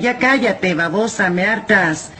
Ya cállate, babosa, me hartas.